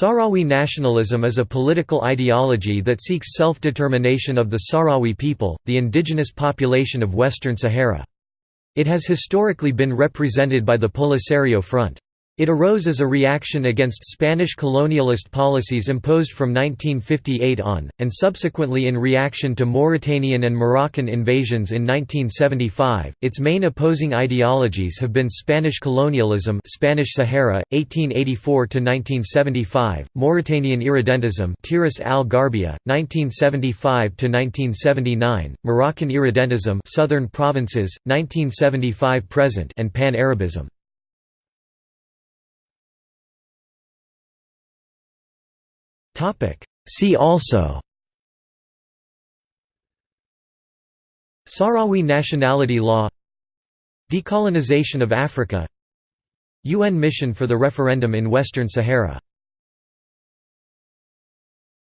Sahrawi nationalism is a political ideology that seeks self-determination of the Sahrawi people, the indigenous population of Western Sahara. It has historically been represented by the Polisario Front. It arose as a reaction against Spanish colonialist policies imposed from 1958 on, and subsequently in reaction to Mauritanian and Moroccan invasions in 1975. Its main opposing ideologies have been Spanish colonialism, Spanish Sahara, 1884 to 1975, Mauritanian irredentism, Tiris al-Gharbiyya, 1975 to 1979, Moroccan irredentism, Southern Provinces, 1975 present, and Pan-Arabism. See also. Sahrawi nationality law. Decolonization of Africa. UN mission for the referendum in Western Sahara